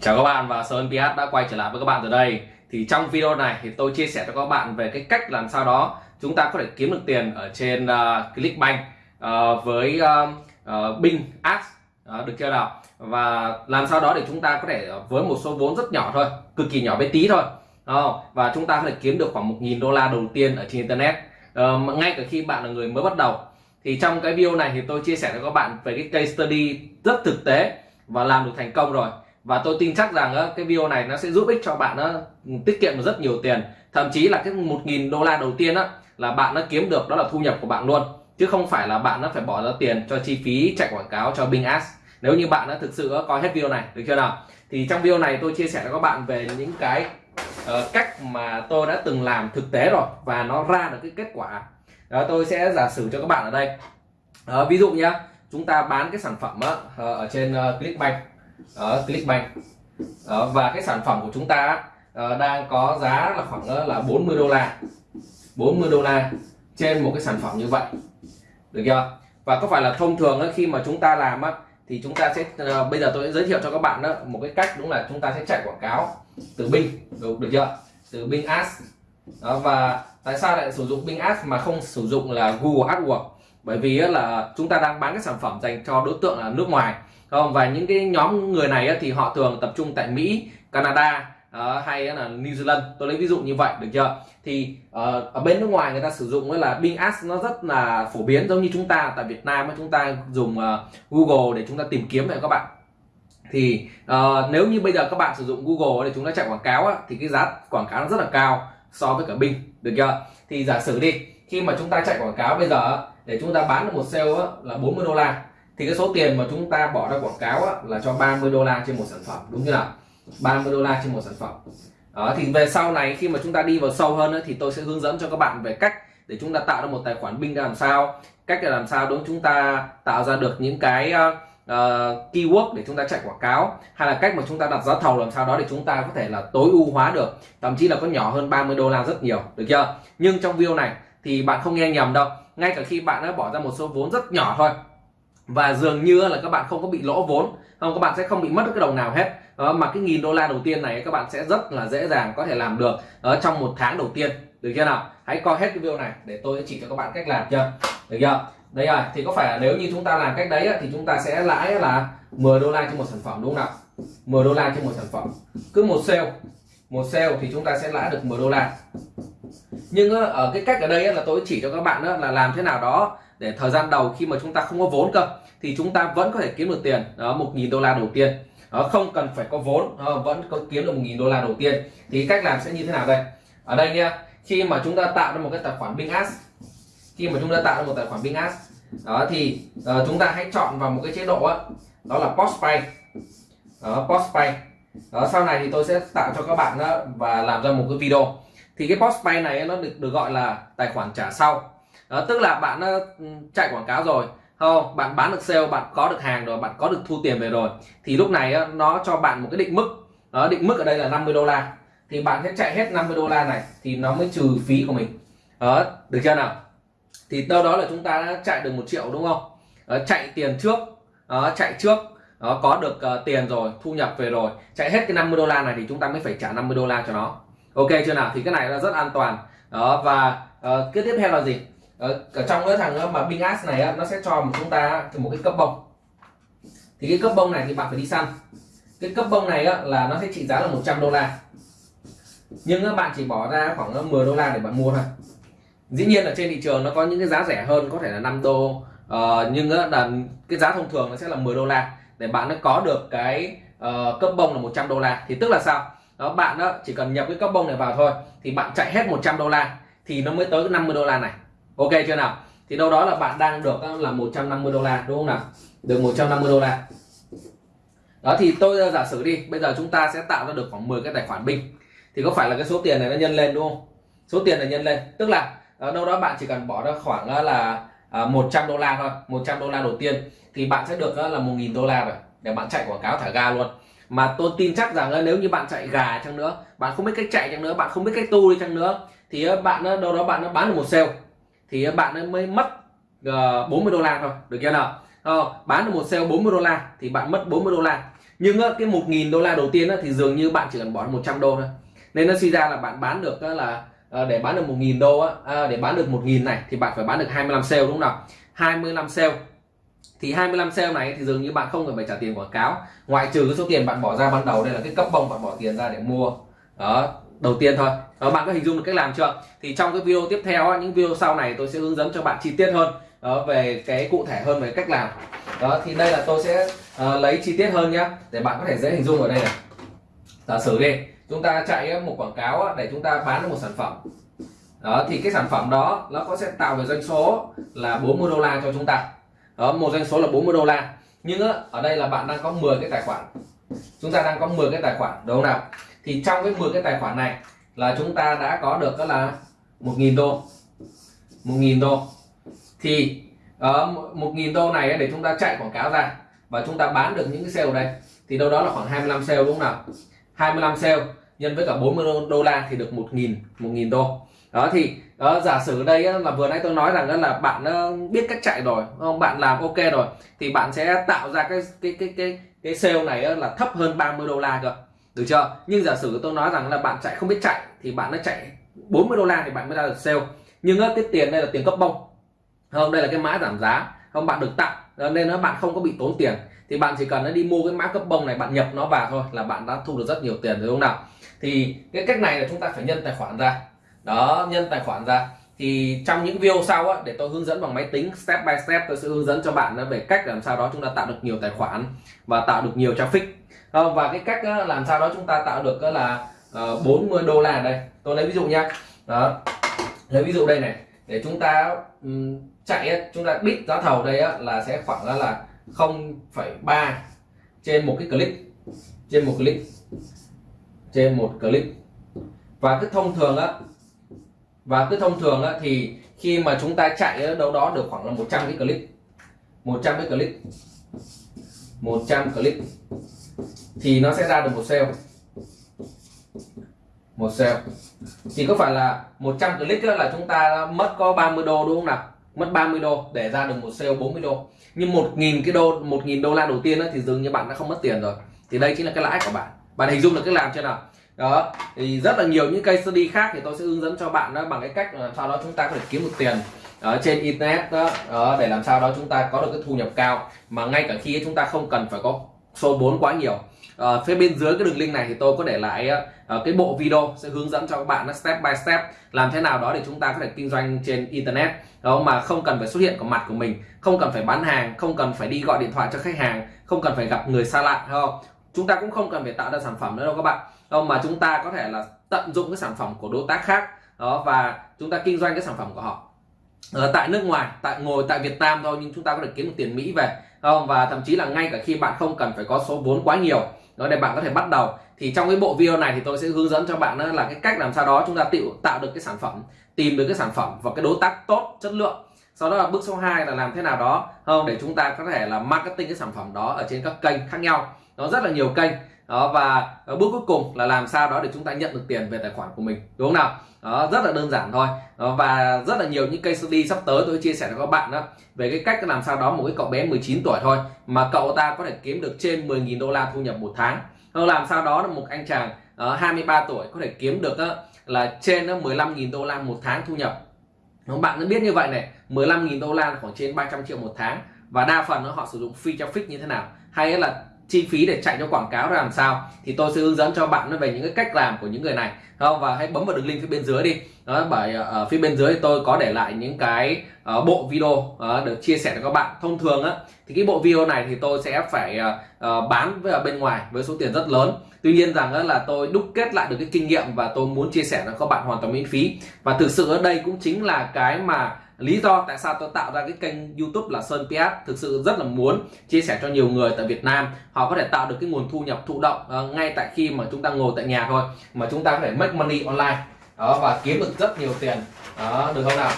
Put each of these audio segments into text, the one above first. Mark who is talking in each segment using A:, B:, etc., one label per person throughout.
A: Chào các bạn và Sơn PH đã quay trở lại với các bạn từ đây. Thì trong video này thì tôi chia sẻ cho các bạn về cái cách làm sao đó chúng ta có thể kiếm được tiền ở trên uh, Clickbank uh, với uh, uh, Bing Ads. Uh, được chưa nào? Và làm sao đó để chúng ta có thể với một số vốn rất nhỏ thôi cực kỳ nhỏ bé tí thôi. Uh, và chúng ta có thể kiếm được khoảng 1.000 đô la đầu tiên ở trên Internet. Uh, ngay cả khi bạn là người mới bắt đầu. Thì trong cái video này thì tôi chia sẻ cho các bạn về cái case study rất thực tế và làm được thành công rồi và tôi tin chắc rằng ờ, cái video này nó sẽ giúp ích cho bạn ờ, tiết kiệm được rất nhiều tiền. Thậm chí là cái 1.000 đô la đầu tiên á là bạn nó kiếm được đó là thu nhập của bạn luôn. Chứ không phải là bạn nó phải bỏ ra tiền cho chi phí chạy quảng cáo cho Bing Ads. Nếu như bạn đã thực sự ờ, coi hết video này được chưa nào? Thì trong video này tôi chia sẻ cho các bạn về những cái uh, cách mà tôi đã từng làm thực tế rồi và nó ra được cái kết quả. Đó tôi sẽ giả sử cho các bạn ở đây. Uh, ví dụ nhá chúng ta bán cái sản phẩm uh, ở trên uh, Clickbank. Ờ, ở Clickbank đó, ờ, và cái sản phẩm của chúng ta uh, đang có giá là khoảng uh, là 40 đô la. 40 đô la trên một cái sản phẩm như vậy. Được chưa? Và có phải là thông thường uh, khi mà chúng ta làm á thì chúng ta sẽ uh, bây giờ tôi sẽ giới thiệu cho các bạn đó một cái cách đúng là chúng ta sẽ chạy quảng cáo từ Bing. Được, được chưa? Từ Bing Ads. Đó, và tại sao lại sử dụng Bing Ads mà không sử dụng là Google AdWords? Bởi vì là chúng ta đang bán cái sản phẩm dành cho đối tượng là nước ngoài không và những cái nhóm người này thì họ thường tập trung tại Mỹ Canada uh, hay là New Zealand. Tôi lấy ví dụ như vậy được chưa? Thì uh, ở bên nước ngoài người ta sử dụng là Bing Ads nó rất là phổ biến giống như chúng ta tại Việt Nam chúng ta dùng uh, Google để chúng ta tìm kiếm vậy các bạn. Thì uh, nếu như bây giờ các bạn sử dụng Google để chúng ta chạy quảng cáo á, thì cái giá quảng cáo nó rất là cao so với cả Bing được chưa? Thì giả sử đi khi mà chúng ta chạy quảng cáo bây giờ để chúng ta bán được một sale á, là 40 đô la thì cái số tiền mà chúng ta bỏ ra quảng cáo á, là cho 30 đô la trên một sản phẩm đúng chưa nào? 30 đô la trên một sản phẩm. Đó, thì về sau này khi mà chúng ta đi vào sâu hơn á, thì tôi sẽ hướng dẫn cho các bạn về cách để chúng ta tạo ra một tài khoản Bing làm sao. Cách là làm sao đúng chúng ta tạo ra được những cái uh, keyword để chúng ta chạy quảng cáo hay là cách mà chúng ta đặt giá thầu làm sao đó để chúng ta có thể là tối ưu hóa được. Thậm chí là có nhỏ hơn 30 đô la rất nhiều được chưa? Nhưng trong video này thì bạn không nghe nhầm đâu. Ngay cả khi bạn đã bỏ ra một số vốn rất nhỏ thôi và dường như là các bạn không có bị lỗ vốn không các bạn sẽ không bị mất cái đồng nào hết. Đó, mà cái nghìn đô la đầu tiên này các bạn sẽ rất là dễ dàng có thể làm được ở trong một tháng đầu tiên. Được chưa nào? Hãy coi hết cái video này để tôi chỉ cho các bạn cách làm chưa? Được chưa? Đây rồi thì có phải là nếu như chúng ta làm cách đấy thì chúng ta sẽ lãi là 10 đô la trên một sản phẩm đúng không nào? 10 đô la trên một sản phẩm. Cứ một sale một sale thì chúng ta sẽ lãi được 10 đô la. Nhưng ở cái cách ở đây là tôi chỉ cho các bạn là làm thế nào đó để thời gian đầu khi mà chúng ta không có vốn cơ thì chúng ta vẫn có thể kiếm được tiền. Đó một nghìn đô la đầu tiên. Đó, không cần phải có vốn đó, vẫn có kiếm được một nghìn đô la đầu tiên. Thì cách làm sẽ như thế nào đây? Ở đây nha khi mà chúng ta tạo ra một cái tài khoản binance khi mà chúng ta tạo ra một tài khoản binance đó thì uh, chúng ta hãy chọn vào một cái chế độ đó, đó là Postpay. Đó, Postpay. Đó, sau này thì tôi sẽ tạo cho các bạn đó và làm ra một cái video. Thì cái Postpay này nó được được gọi là tài khoản trả sau đó, tức là bạn uh, chạy quảng cáo rồi không bạn bán được sale bạn có được hàng rồi bạn có được thu tiền về rồi thì lúc này uh, nó cho bạn một cái định mức. Đó, định mức ở đây là 50 đô la. Thì bạn sẽ chạy hết 50 đô la này thì nó mới trừ phí của mình. Đó được chưa nào? Thì đâu đó là chúng ta đã chạy được một triệu đúng không? Đó, chạy tiền trước. Đó, chạy trước. Đó, có được uh, tiền rồi thu nhập về rồi chạy hết cái 50 đô la này thì chúng ta mới phải trả 50 đô la cho nó. Ok chưa nào? Thì cái này là rất an toàn. Đó và uh, cái tiếp theo là gì? Ờ, ở, trong cái thằng ờ, mà binh as này nó sẽ cho một chúng ta một cái cấp bông. Thì cái cấp bông này thì bạn phải đi săn. Cái cấp bông này là nó sẽ trị giá là 100 đô la. Nhưng các bạn chỉ bỏ ra khoảng 10 đô la để bạn mua thôi. Dĩ nhiên là trên thị trường nó có những cái giá rẻ hơn có thể là 5 đô. Uh, nhưng là cái giá thông thường nó sẽ là 10 đô la. Để bạn nó có được cái uh, cấp bông là 100 đô la. Thì tức là sao? Đó bạn đó chỉ cần nhập cái cấp bông này vào thôi thì bạn chạy hết 100 đô la thì nó mới tới cái 50 đô la này ok chưa nào? Thì đâu đó là bạn đang được ờ, là 150 đô la, đúng không nào? Được 150 đô la. Đó, thì tôi ờ, giả sử đi, bây giờ chúng ta sẽ tạo ra được khoảng 10 cái tài khoản binh thì có phải là cái số tiền này nó nhân lên, đúng không? Số tiền này nhân lên. Tức là ở đâu đó bạn chỉ cần bỏ ra khoảng là 100 đô la thôi 100 đô la đầu tiên, thì bạn sẽ được là 1.000 đô la rồi. Để bạn chạy quảng cáo thả ga luôn. Mà tôi tin chắc rằng nếu như bạn chạy gà chăng nữa, bạn không biết cách chạy chăng nữa, bạn không biết cách tu đi chăng nữa, thì bạn đâu đó bạn nó bán được một sale thì bạn ấy mới mất ờ, uh, 40 đô la thôi được chưa nào? Ờ, bán được một sale 40 đô la thì bạn mất 40 đô la. Nhưng cái 1.000 đô la đầu tiên thì dường như bạn chỉ cần bỏ 100 đô thôi. Nên nó suy ra là bạn bán được là à, để bán được 1.000 đô á, ờ, để bán được 1.000 này thì bạn phải bán được 25 sale đúng không nào? 25 sale. Thì 25 sale này thì dường như bạn không cần phải trả tiền quảng cáo. Ngoại trừ cái số tiền bạn bỏ ra ban đầu đây là cái cấp bông bạn bỏ tiền ra để mua. Đó đầu tiên thôi. Đó, bạn có hình dung được cách làm chưa? Thì trong cái video tiếp theo những video sau này tôi sẽ hướng dẫn cho bạn chi tiết hơn đó, về cái cụ thể hơn về cách làm. Đó thì đây là tôi sẽ uh, lấy chi tiết hơn nhá để bạn có thể dễ hình dung ở đây này. Giả sử đi chúng ta chạy một quảng cáo để chúng ta bán được một sản phẩm. Đó thì cái sản phẩm đó nó có sẽ tạo về doanh số là 40 đô la cho chúng ta. Đó một doanh số là 40 đô la. Nhưng ở đây là bạn đang có 10 cái tài khoản. Chúng ta đang có 10 cái tài khoản đúng không nào? Thì trong cái 10 cái tài khoản này là chúng ta đã có được đó là 1.000 đô. 1.000 đô. Thì ở uh, 1.000 đô này để chúng ta chạy quảng cáo ra và chúng ta bán được những cái sale đây thì đâu đó là khoảng 25 sale đúng không nào? 25 sale nhân với cả 40 đô la thì được 1.000 1.000 đô. Đó thì đó, giả sử đây là vừa nãy tôi nói rằng là bạn ờ, biết cách chạy rồi không? Bạn làm ok rồi thì bạn sẽ tạo ra cái cái cái cái cái sale này là thấp hơn 30 đô la cơ được chưa? Nhưng giả sử tôi nói rằng là bạn chạy không biết chạy thì bạn nó chạy 40 đô la thì bạn mới ra được sale. Nhưng cái tiền đây là tiền cấp bông. Không đây là cái mã giảm giá. Không bạn được tặng. Nên nó bạn không có bị tốn tiền. Thì bạn chỉ cần nó đi mua cái mã cấp bông này bạn nhập nó vào thôi là bạn đã thu được rất nhiều tiền rồi không nào? Thì cái cách này là chúng ta phải nhân tài khoản ra. Đó nhân tài khoản ra. Thì trong những video sau á, để tôi hướng dẫn bằng máy tính step by step tôi sẽ hướng dẫn cho bạn về cách làm sao đó chúng ta tạo được nhiều tài khoản và tạo được nhiều traffic và cái cách ờ, làm sao đó chúng ta tạo được ờ, là ờ, 40 đô la đây. Tôi lấy ví dụ nhá đó. Lấy ví dụ đây này. Để chúng ta chạy chúng ta biết giá thầu đây là sẽ khoảng là 0,3 trên một cái click trên một click trên một click và cứ thông thường á và cứ thông thường á, thì khi mà chúng ta chạy ở đâu đó được khoảng là 100 cái click 100 cái click 100 click thì nó sẽ ra được một sale một sale thì có phải là 100 click là chúng ta mất có 30 đô đúng không nào? Mất 30 đô để ra được một sale 40 đô. Nhưng 1.000 cái đô 1.000 đô la đầu tiên thì dường như bạn đã không mất tiền rồi. Thì đây chính là cái lãi của bạn. Bạn hình dung được cái làm chưa nào? Đó thì rất là nhiều những case study khác thì tôi sẽ hướng dẫn cho bạn đó bằng cái cách là sau đó chúng ta có thể kiếm được tiền ở trên internet đó, đó để làm sao đó chúng ta có được cái thu nhập cao. Mà ngay cả khi chúng ta không cần phải có số 4 quá nhiều. À, phía bên dưới cái đường link này thì tôi có để lại uh, cái bộ video sẽ hướng dẫn cho các bạn step by step làm thế nào đó để chúng ta có thể kinh doanh trên internet. Đó mà không cần phải xuất hiện của mặt của mình không cần phải bán hàng không cần phải đi gọi điện thoại cho khách hàng không cần phải gặp người xa lạ không? Chúng ta cũng không cần phải tạo ra sản phẩm nữa đâu các bạn. Không mà chúng ta có thể là tận dụng cái sản phẩm của đối tác khác đó và chúng ta kinh doanh cái sản phẩm của họ. Ở tại nước ngoài tại ngồi tại Việt Nam thôi nhưng chúng ta có thể kiếm được tiền Mỹ về không, và thậm chí là ngay cả khi bạn không cần phải có số vốn quá nhiều, đó để bạn có thể bắt đầu. Thì trong cái bộ video này thì tôi sẽ hướng dẫn cho bạn là cái cách làm sao đó chúng ta tự tạo được cái sản phẩm, tìm được cái sản phẩm và cái đối tác tốt, chất lượng. Sau đó là bước số 2 là làm thế nào đó, không, để chúng ta có thể là marketing cái sản phẩm đó ở trên các kênh khác nhau. Nó rất là nhiều kênh đó và ờ, bước cuối cùng là làm sao đó để chúng ta nhận được tiền về tài khoản của mình đúng không nào? Đó rất là đơn giản thôi. Đó, và rất là nhiều những case study sắp tới tôi chia sẻ với các bạn đó về cái cách làm sao đó một cái cậu bé 19 tuổi thôi mà cậu ta có thể kiếm được trên 10.000 đô la thu nhập một tháng. Ờ, làm sao đó là một anh chàng ờ, uh, 23 tuổi có thể kiếm được uh, là trên uh, 15.000 đô la một tháng thu nhập. Các bạn đã biết như vậy này 15.000 đô la khoảng trên 300 triệu một tháng và đa phần nó họ sử dụng free traffic như thế nào? Hay là chi phí để chạy cho quảng cáo ra làm sao thì tôi sẽ hướng dẫn cho bạn về những cái cách làm của những người này. Không? Và hãy bấm vào đường link phía bên dưới đi. Đó bởi ờ, ở phía bên dưới tôi có để lại những cái uh, bộ video uh, được chia sẻ cho các bạn. Thông thường á thì cái bộ video này thì tôi sẽ phải uh, bán với ở bên ngoài với số tiền rất lớn. Tuy nhiên rằng là tôi đúc kết lại được cái kinh nghiệm và tôi muốn chia sẻ cho các bạn hoàn toàn miễn phí. Và thực sự ở đây cũng chính là cái mà lý do tại sao tôi tạo ra cái kênh youtube là Sơn PS thực sự rất là muốn chia sẻ cho nhiều người tại Việt Nam. Họ có thể tạo được cái nguồn thu nhập thụ động uh, ngay tại khi mà chúng ta ngồi tại nhà thôi mà chúng ta có thể make money online. Đó và kiếm được rất nhiều tiền. Đó được không nào?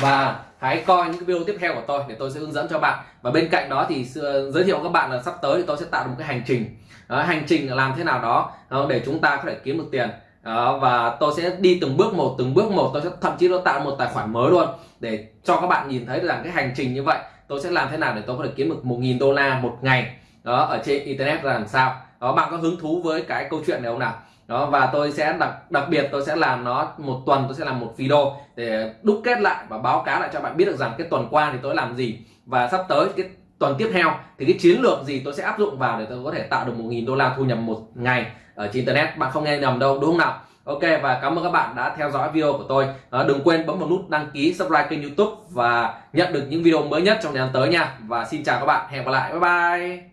A: Và hãy coi những video tiếp theo của tôi để tôi sẽ hướng dẫn cho bạn. Và bên cạnh đó thì ờ, giới thiệu các bạn là sắp tới thì tôi sẽ tạo một cái hành trình. Đó, hành trình làm thế nào đó ờ, để chúng ta có thể kiếm được tiền đó, và tôi sẽ đi từng bước một từng bước một. Tôi sẽ thậm chí tôi tạo một tài khoản mới luôn để cho các bạn nhìn thấy rằng cái hành trình như vậy tôi sẽ làm thế nào để tôi có thể kiếm được 1.000 đô la một ngày. Đó ở trên internet là làm sao? Đó bạn có hứng thú với cái câu chuyện này không nào? Đó và tôi sẽ đặc đặc biệt tôi sẽ làm nó một tuần tôi sẽ làm một video để đúc kết lại và báo cáo lại cho bạn biết được rằng cái tuần qua thì tôi làm gì. Và sắp tới cái tuần tiếp theo thì cái chiến lược gì tôi sẽ áp dụng vào để tôi có thể tạo được một nghìn đô la thu nhập một ngày ở trên internet. Bạn không nghe nhầm đâu đúng không nào? Ok và cảm ơn các bạn đã theo dõi video của tôi. À, đừng quên bấm vào nút đăng ký subscribe kênh youtube và nhận được những video mới nhất trong thời gian tới nha. Và xin chào các bạn. Hẹn gặp lại. Bye bye.